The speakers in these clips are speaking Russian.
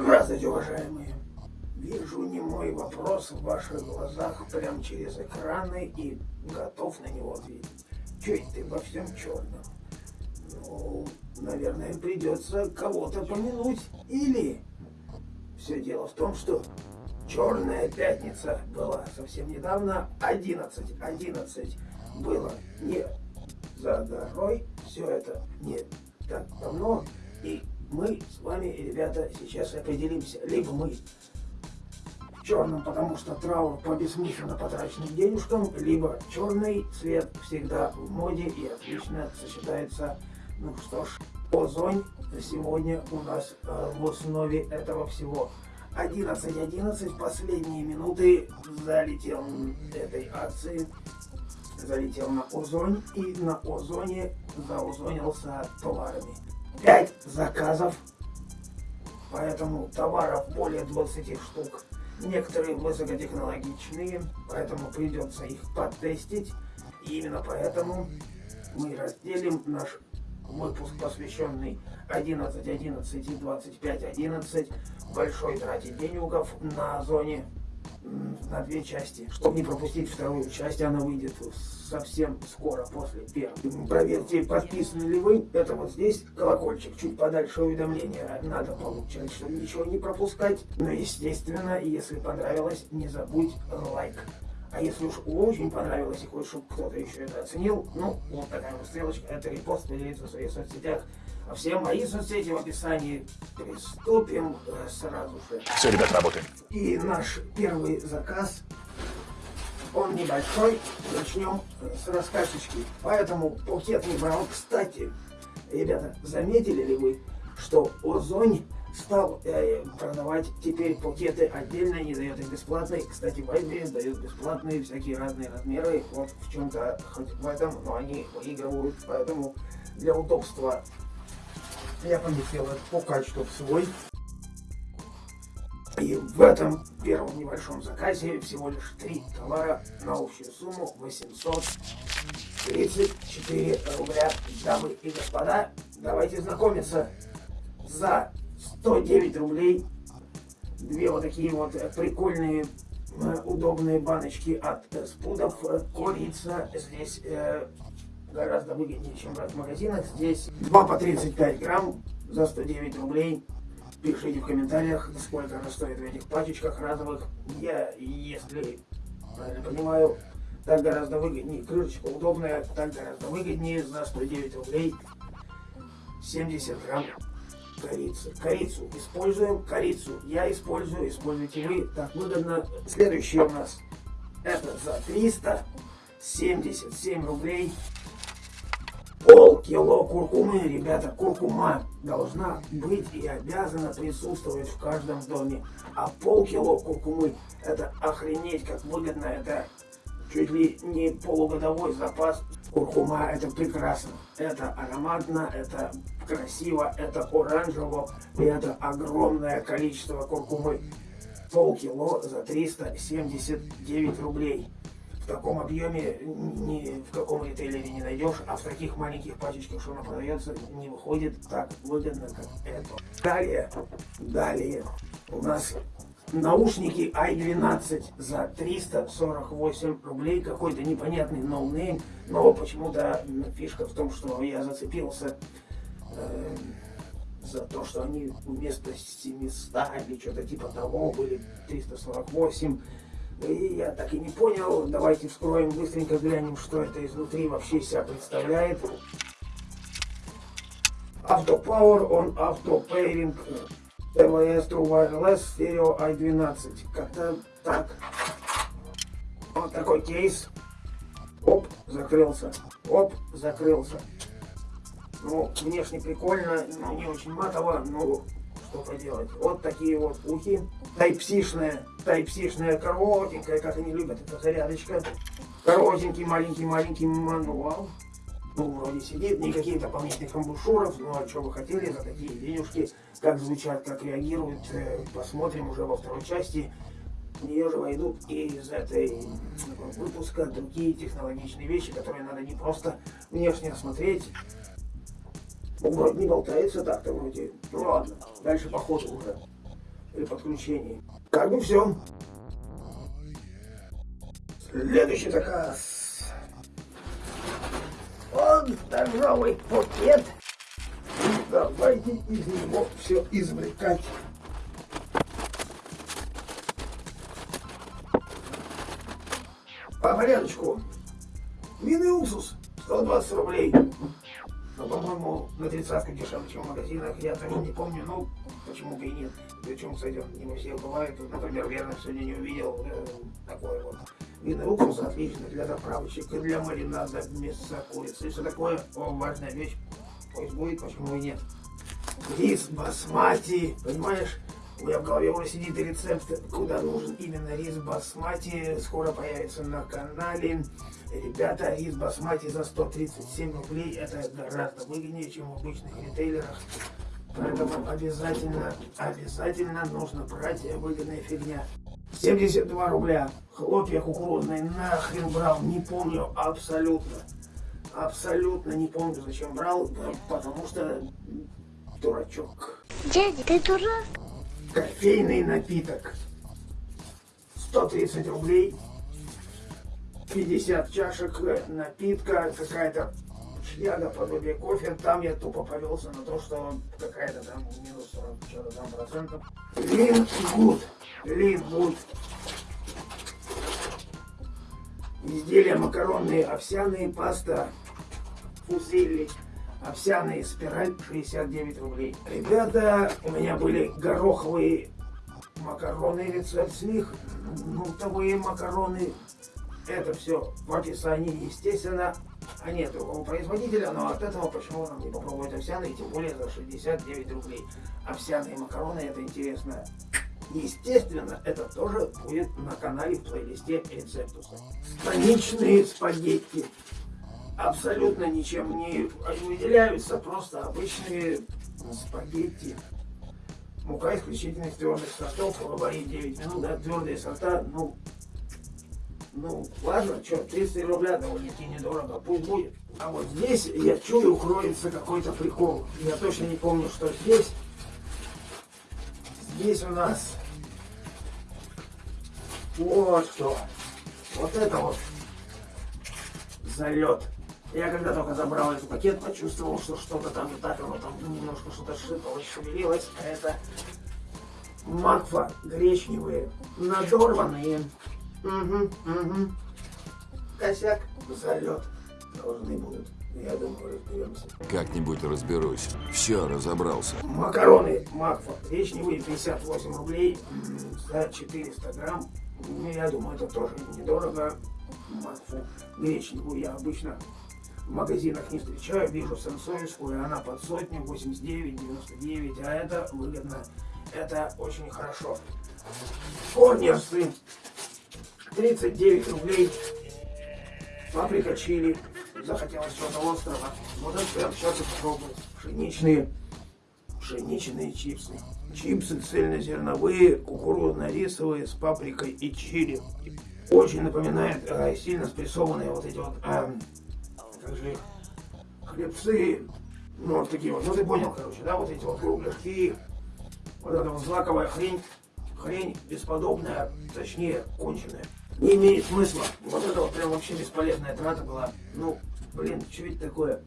Здравствуйте, уважаемые. Вижу не мой вопрос в ваших глазах прямо через экраны и готов на него ответить. Чуть ты во всем черном? Ну, наверное, придется кого-то помянуть. Или все дело в том, что Черная пятница была совсем недавно, 11, 11 было не за горой, все это не так давно, и мы с вами, ребята, сейчас определимся, либо мы в черном, потому что траур по бессмысленно потраченным денежкам, либо черный цвет всегда в моде и отлично сочетается, ну что ж, озонь сегодня у нас э, в основе этого всего. 11.11, последние минуты залетел этой акции, залетел на Озонь и на Озоне заузонился товарами. 5 заказов, поэтому товаров более 20 штук. Некоторые высокотехнологичные, поэтому придется их потестить. И именно поэтому мы разделим наш выпуск, посвященный 11, 11 и 25, 11, большой трате денюгов на зоне на две части. Чтобы не пропустить вторую часть, она выйдет совсем скоро после первой. Проверьте, подписаны ли вы. Это вот здесь колокольчик, чуть подальше уведомления надо получать, чтобы ничего не пропускать. Но естественно, если понравилось, не забудь лайк. А если уж очень понравилось и хочешь, чтобы кто-то еще это оценил, ну, вот такая вот стрелочка, это репост, поделиться в своих соцсетях. А все мои соцсети в описании. Приступим э, сразу же. Все, ребят, работаем. И наш первый заказ, он небольшой. Начнем с раскачечки. Поэтому пакет не брал. Кстати, ребята, заметили ли вы, что Озонь стал э, продавать теперь пакеты отдельно, не дает их бесплатные. Кстати, Вайберис дает бесплатные всякие разные размеры. Вот в чем-то, хоть в этом, но они выигрывают. Поэтому для удобства я поместил этот покачку в свой. И в этом первом небольшом заказе всего лишь три товара на общую сумму 834 рубля. Дамы и господа, давайте знакомиться. За 109 рублей две вот такие вот прикольные э, удобные баночки от спудов. Курица здесь э, гораздо выгоднее, чем брать в магазинах. Здесь 2 по 35 грамм за 109 рублей. Пишите в комментариях, сколько она стоит в этих пачечках разовых. Я, если правильно понимаю, так гораздо выгоднее. Крышечка удобная, так гораздо выгоднее за 109 рублей. 70 грамм корицы. Корицу используем, корицу я использую, используйте вы. Так выгодно. Следующий у нас это за 377 рублей полкило куркумы, ребята, куркума должна быть и обязана присутствовать в каждом доме. А полкило куркумы, это охренеть как выгодно, это чуть ли не полугодовой запас. Куркума это прекрасно, это ароматно, это красиво, это оранжево, и это огромное количество куркумы. Полкило за 379 рублей в таком объеме ни в каком ритейлере не найдешь, а в таких маленьких пачечках, что она продается, не выходит так выгодно, как это. Далее, далее. У нас наушники i12 за 348 рублей, какой-то непонятный no-name, но почему-то фишка в том, что я зацепился э, за то, что они вместо 700 или что-то типа того были 348 и я так и не понял. Давайте вскроем, быстренько глянем, что это изнутри вообще себя представляет. Автопауэр, он автопейринг. TVS True Wireless Stereo i12. Как-то так. Вот такой кейс. Оп, закрылся. Оп, закрылся. Ну, внешне прикольно, но не очень матово, но что поделать. Вот такие вот ухи. Тайпсишная, тайпсишная коротенькая, как они любят, это зарядочка. Коротенький, маленький-маленький мануал. Ну, вроде сидит, никаких дополнительных амбушюров, ну а что вы хотели за такие денежки, как звучат, как реагируют, э, посмотрим уже во второй части. В нее же войдут и из этой выпуска другие технологичные вещи, которые надо не просто внешне осмотреть, ну, вроде не болтается так-то вроде. Ну ладно, дальше по ходу уже. При подключении. Как бы все. Следующий заказ. Он здоровый пакет. Давайте из него все извлекать. По порядочку. Мины уксус 120 рублей. Но, по-моему, на тридцатку дешевле, чем в магазинах. Я тоже не помню, ну, почему бы и нет. Причем, кстати, не во всех бывает. Например, верно, сегодня не увидел э, такой вот. Мины уксус отлично для заправочек для маринада мяса курицы. Все такое. О, важная вещь. Пусть будет, почему и нет. Рис басмати, понимаешь? У меня в голове уже сидит рецепт, куда нужен именно рис басмати. Скоро появится на канале. Ребята, рис басмати за 137 рублей. Это гораздо выгоднее, чем в обычных ритейлерах. Поэтому обязательно, обязательно нужно брать выгодная фигня. 72 рубля. Хлопья кукурузные. Нахрен брал, не помню абсолютно. Абсолютно не помню, зачем брал, потому что дурачок. Дядя, ты дурак? кофейный напиток. 130 рублей. 50 чашек напитка, какая-то шляга подобие кофе. Там я тупо повелся на то, что какая-то там минус 40 что-то там процентов. Лин гуд. Лин гуд. Изделия макаронные, овсяные, паста, фузилли овсяные спираль 69 рублей. Ребята, у меня были гороховые макароны, рецепт с них, нутовые макароны. Это все в описании, естественно. А нет другого производителя, но от этого почему нам не попробовать овсяные, тем более за 69 рублей. Овсяные макароны, это интересно. Естественно, это тоже будет на канале в плейлисте рецептуса. Станичные спагетти абсолютно ничем не выделяются, просто обычные спагетти. Мука исключительно из твердых сортов, варить 9 минут, да, твердые сорта, ну, ну, ладно, что, 300 рубля довольно-таки недорого, пусть будет. А вот здесь, я чую, кроется какой-то прикол. Я точно не помню, что здесь. Здесь у нас вот что. Вот это вот залет. Я когда только забрал этот пакет, почувствовал, что что-то там не так, оно там немножко что-то шипалось, шевелилось. А это макфа гречневые, надорванные. Угу, угу. Косяк, залет должны будут. Я думаю, разберемся. Как-нибудь разберусь. Все, разобрался. Макароны Макфа. Гречневые 58 рублей за 400 грамм. Ну, я думаю, это тоже недорого. Макфу гречневую я обычно в магазинах не встречаю, вижу сенсорскую, она под сотню, 89, 99, а это выгодно, это очень хорошо. Корнерсы, 39 рублей, паприка чили, захотелось что-то острого, вот это прям сейчас и попробовать. Пшеничные, пшеничные чипсы. Чипсы цельнозерновые, кукурузно-рисовые с паприкой и чили. Очень напоминает э, сильно спрессованные вот эти вот э, скажи, хлебцы, ну вот такие вот, ну ты понял, короче, да, вот эти вот кругляшки, вот эта вот злаковая хрень, хрень бесподобная, точнее, конченая. Не имеет смысла. Вот это вот прям вообще бесполезная трата была. Ну, блин, что это такое?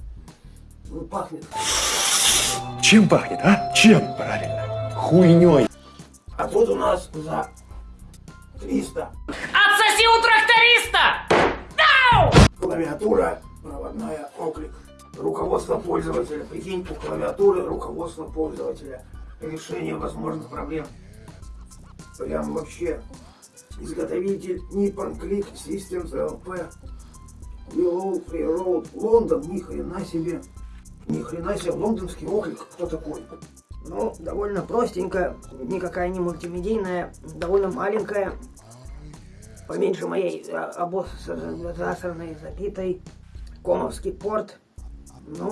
Ну, пахнет. Чем пахнет, а? Чем, правильно? Хуйней. А тут у нас за 300. Отсоси у тракториста! Дау! Клавиатура проводная оклик. Руководство пользователя. Прикинь, у клавиатуры руководство пользователя. Решение возможных проблем. Прям вообще. Изготовитель Nippon Click Systems LP. Willow Free Road. Лондон. Ни хрена себе. Ни хрена себе. Лондонский оклик. Кто такой? Ну, довольно простенькая, никакая не мультимедийная, довольно маленькая, поменьше моей а, обоз засранной, забитой. Комовский порт. Ну,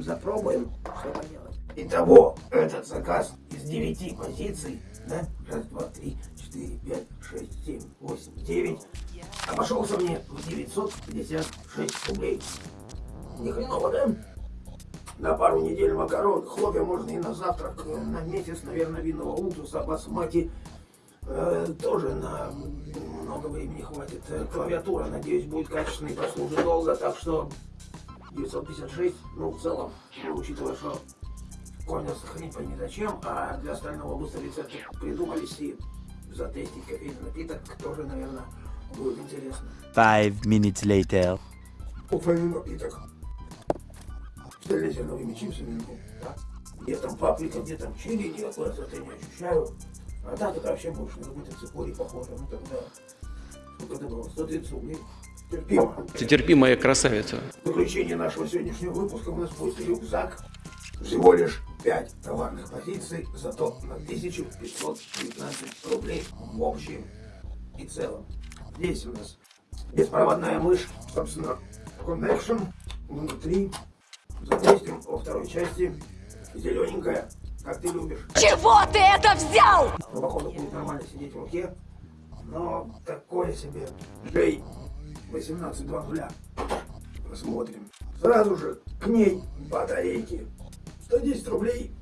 запробуем, что поделать. Итого, этот заказ из девяти позиций, да? Раз, два, три, четыре, пять, шесть, семь, восемь, девять. Обошелся мне в 956 рублей. Ни хреново, да? на пару недель макарон, хлопья можно и на завтрак, э, на месяц, наверное, винного уксуса, басмати э, тоже на много времени хватит. Э, Клавиатура, надеюсь, будет качественной, прослужит долго, так что 956, ну, в целом, учитывая, что коня сохранить пойми зачем, а для остального быстро рецепты придумались и затестить кофейный напиток тоже, наверное, будет интересно. Five minutes later. Кофейный напиток. С зелеными чипсами, ну, да. Где там паприка, где там чили, никакой остроты не ощущаю. А так это вообще больше на какой-то цикорий похоже. Ну тогда, сколько это было, 130 рублей. Терпимо. Ты терпимая красавица. В заключение нашего сегодняшнего выпуска у нас будет рюкзак. Всего лишь 5 товарных позиций, зато на 1515 рублей в общем и целом. Здесь у нас беспроводная мышь, собственно, Connection. Внутри затестим во второй части. Зелененькая, как ты любишь. Чего ты это взял? Ну, походу, будет нормально сидеть в руке. Но такое себе. Жей 18.00. Посмотрим. Сразу же к ней батарейки. 110 рублей.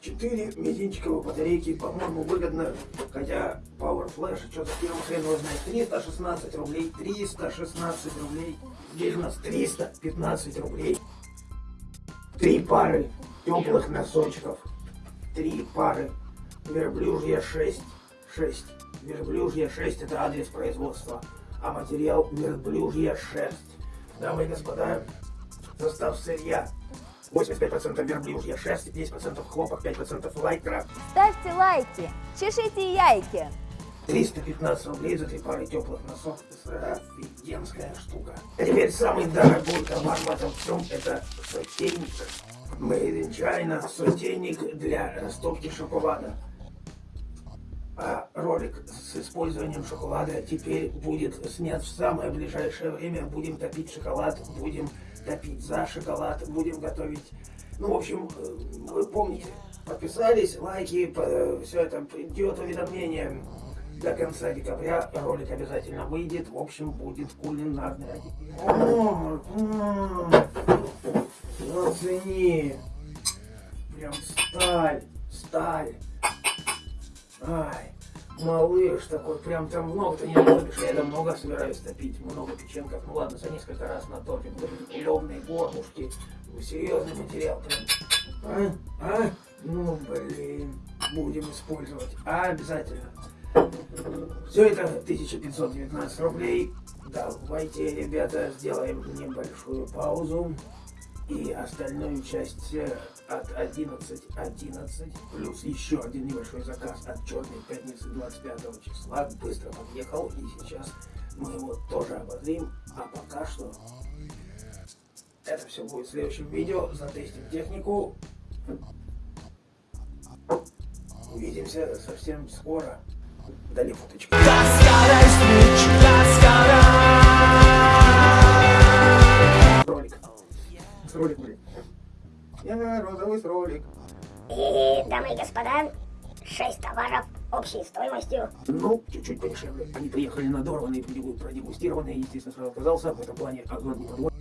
4 мизинчиковые батарейки, по-моему, выгодно. Хотя Power Flash, что-то первым хрен его знает. 316 рублей, 316 рублей. Здесь у нас 315 рублей. Три пары теплых носочков. Три пары. Верблюжья 6. 6. Верблюжья 6 это адрес производства. А материал верблюжья шерсть. Дамы и господа, состав сырья. 85% верблюжья шерсть, 10% хлопок, 5% лайкра. Ставьте лайки, чешите яйки. 315 рублей за три пары теплых носов. Офигенская штука. А теперь самый дорогой товар в этом всем это сотейник. Made in China. Сотейник для растопки шоколада. А ролик с использованием шоколада теперь будет снят в самое ближайшее время. Будем топить шоколад, будем топить за шоколад, будем готовить. Ну, в общем, э, вы помните, подписались, лайки, все это придет уведомление. До конца декабря ролик обязательно выйдет. В общем, будет кулинарный. О, Оцени. Прям сталь, сталь. Ай, малыш такой, прям там много-то не накопишь. Я там много собираюсь топить, много печенков. Ну ладно, за несколько раз натопим. Левные горлушки. Серьезный материал прям. А? А? Ну, блин, будем использовать. А, обязательно. Все это 1519 рублей. Давайте, ребята, сделаем небольшую паузу. И остальную часть э, от 11.11 11, плюс еще один небольшой заказ от Черной Пятницы 25 числа быстро подъехал. И сейчас мы его тоже обозрим. А пока что это все будет в следующем видео. Затестим технику. Увидимся совсем скоро. Дали фоточку. Ролик. Ролик, блин. Я розовый ролик. И, дамы и господа, шесть товаров общей стоимостью. Ну, чуть-чуть подешевле. Они приехали надорванные, продегустированные, естественно, сразу оказался в этом плане огонь не подводит.